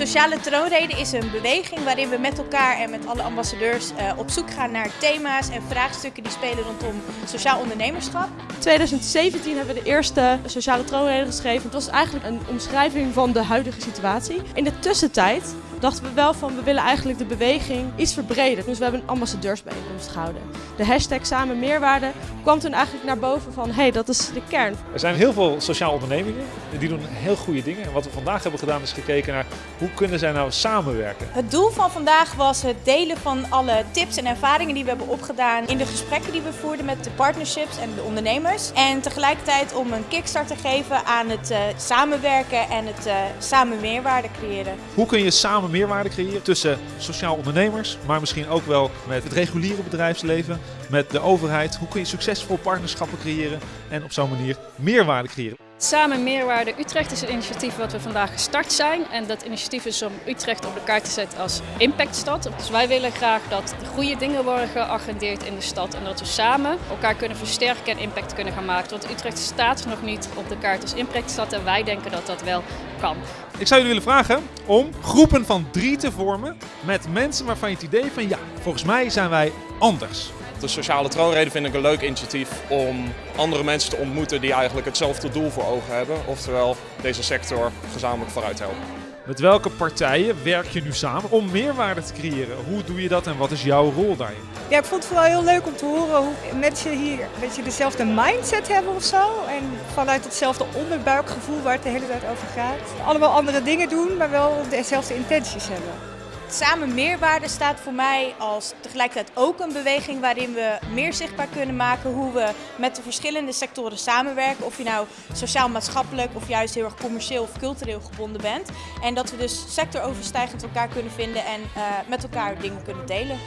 Sociale Troonrede is een beweging waarin we met elkaar en met alle ambassadeurs uh, op zoek gaan naar thema's en vraagstukken die spelen rondom sociaal ondernemerschap. In 2017 hebben we de eerste Sociale Troonrede geschreven. Het was eigenlijk een omschrijving van de huidige situatie. In de tussentijd dachten we wel van we willen eigenlijk de beweging iets verbreden. Dus we hebben een ambassadeursbijeenkomst gehouden. De hashtag samen meerwaarde kwam toen eigenlijk naar boven van hé, hey, dat is de kern. Er zijn heel veel sociale ondernemingen die doen heel goede dingen. En wat we vandaag hebben gedaan is gekeken naar hoe kunnen zij nou samenwerken. Het doel van vandaag was het delen van alle tips en ervaringen die we hebben opgedaan in de gesprekken die we voerden met de partnerships en de ondernemers. En tegelijkertijd om een kickstart te geven aan het uh, samenwerken en het uh, samen meerwaarde creëren. Hoe kun je samen meerwaarde creëren tussen sociaal ondernemers, maar misschien ook wel met het reguliere bedrijfsleven, met de overheid. Hoe kun je succesvol partnerschappen creëren en op zo'n manier meerwaarde creëren? Samen Meerwaarde Utrecht is een initiatief wat we vandaag gestart zijn. En dat initiatief is om Utrecht op de kaart te zetten als impactstad. Dus wij willen graag dat de goede dingen worden geagendeerd in de stad. En dat we samen elkaar kunnen versterken en impact kunnen gaan maken. Want Utrecht staat nog niet op de kaart als impactstad. En wij denken dat dat wel kan. Ik zou jullie willen vragen om groepen van drie te vormen met mensen waarvan je het idee van ja, volgens mij zijn wij anders. De sociale troonrede vind ik een leuk initiatief om andere mensen te ontmoeten die eigenlijk hetzelfde doel voor ogen hebben. Oftewel deze sector gezamenlijk vooruit helpen. Met welke partijen werk je nu samen om meerwaarde te creëren? Hoe doe je dat en wat is jouw rol daarin? Ja, ik vond het vooral heel leuk om te horen hoe mensen hier een beetje dezelfde mindset hebben of zo. En vanuit hetzelfde onderbuikgevoel waar het de hele tijd over gaat. Allemaal andere dingen doen, maar wel dezelfde intenties hebben. Samen meerwaarde staat voor mij als tegelijkertijd ook een beweging waarin we meer zichtbaar kunnen maken hoe we met de verschillende sectoren samenwerken. Of je nou sociaal-maatschappelijk of juist heel erg commercieel of cultureel gebonden bent. En dat we dus sectoroverstijgend elkaar kunnen vinden en uh, met elkaar dingen kunnen delen.